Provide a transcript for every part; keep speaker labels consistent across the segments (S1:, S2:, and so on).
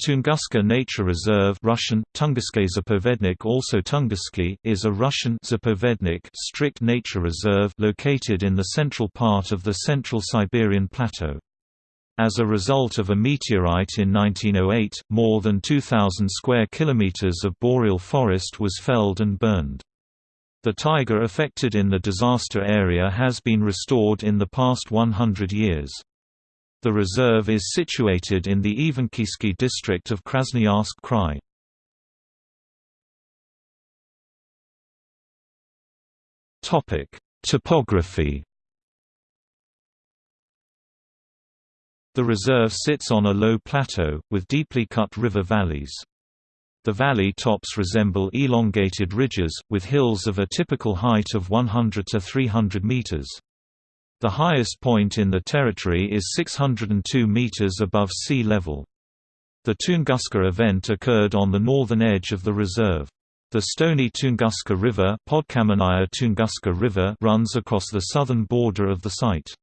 S1: Tunguska Nature Reserve Russian, Zapovednik also Tunguski is a Russian Zapovednik strict nature reserve located in the central part of the Central Siberian Plateau. As a result of a meteorite in 1908, more than 2,000 square kilometers of boreal forest was felled and burned. The taiga affected in the disaster area has been restored in the past 100 years. The reserve is situated in the Evenkiysky district of Krasnoyarsk Krai. Topic: Topography The reserve sits on a low plateau, with deeply cut river valleys. The valley tops resemble elongated ridges, with hills of a typical height of 100 to 300 meters. The highest point in the territory is 602 meters above sea level. The Tunguska event occurred on the northern edge of the reserve. The stony Tunguska River, Tunguska River runs across the southern border of the site.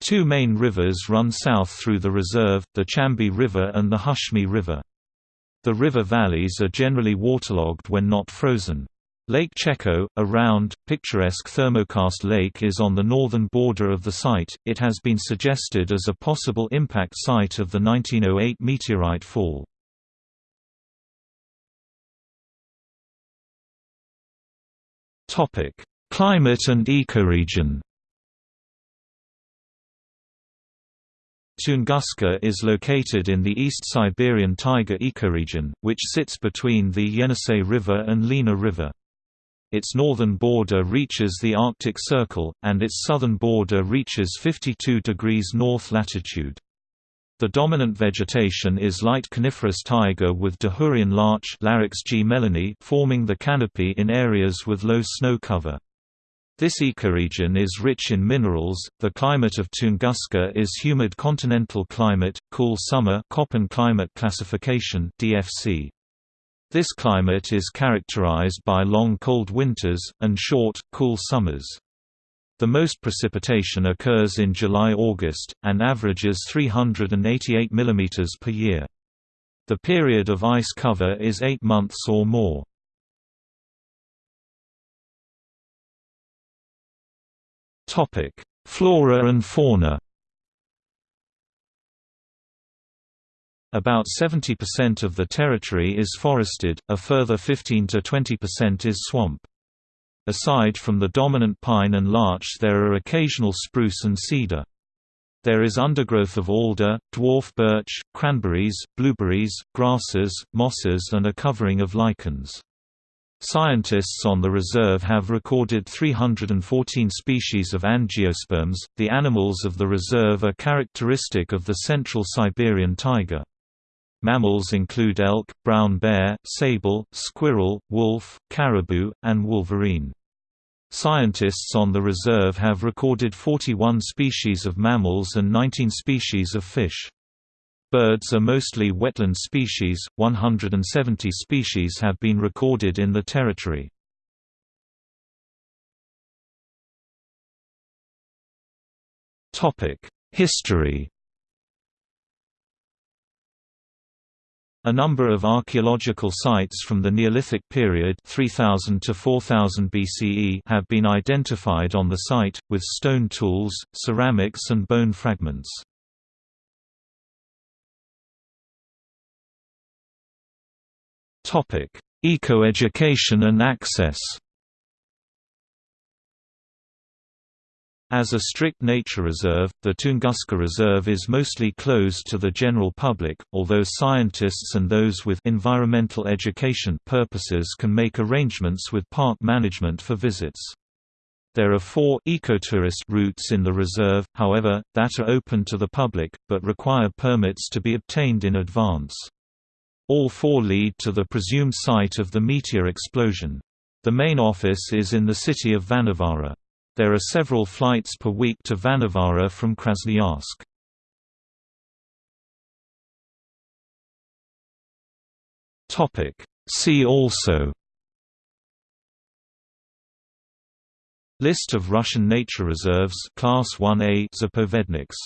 S1: Two main rivers run south through the reserve, the Chambi River and the Hushmi River. The river valleys are generally waterlogged when not frozen. Lake Cheko, a round, picturesque thermokarst lake is on the northern border of the site. It has been suggested as a possible impact site of the 1908 meteorite fall. Topic: Climate and ecoregion. Tunguska is located in the East Siberian taiga ecoregion, which sits between the Yenisei River and Lena River. Its northern border reaches the Arctic Circle, and its southern border reaches 52 degrees north latitude. The dominant vegetation is light coniferous taiga with Dahurian larch Larix G. forming the canopy in areas with low snow cover. This ecoregion is rich in minerals. The climate of Tunguska is humid continental climate, cool summer Köppen climate classification (DFC). This climate is characterized by long cold winters, and short, cool summers. The most precipitation occurs in July–August, and averages 388 mm per year. The period of ice cover is eight months or more. Flora and fauna About 70% of the territory is forested, a further 15 to 20% is swamp. Aside from the dominant pine and larch there are occasional spruce and cedar. There is undergrowth of alder, dwarf birch, cranberries, blueberries, grasses, mosses and a covering of lichens. Scientists on the reserve have recorded 314 species of angiosperms. The animals of the reserve are characteristic of the central Siberian taiga. Mammals include elk, brown bear, sable, squirrel, wolf, caribou, and wolverine. Scientists on the reserve have recorded 41 species of mammals and 19 species of fish. Birds are mostly wetland species, 170 species have been recorded in the territory. History A number of archaeological sites from the Neolithic period 3000 to 4000 BCE have been identified on the site, with stone tools, ceramics and bone fragments. Eco-education and access As a strict nature reserve, the Tunguska Reserve is mostly closed to the general public, although scientists and those with environmental education purposes can make arrangements with park management for visits. There are four ecotourist routes in the reserve, however, that are open to the public, but require permits to be obtained in advance. All four lead to the presumed site of the meteor explosion. The main office is in the city of Vanavara. There are several flights per week to Vanavara from Krasnoyarsk. See also. List of Russian nature reserves Class 1A Zapovedniks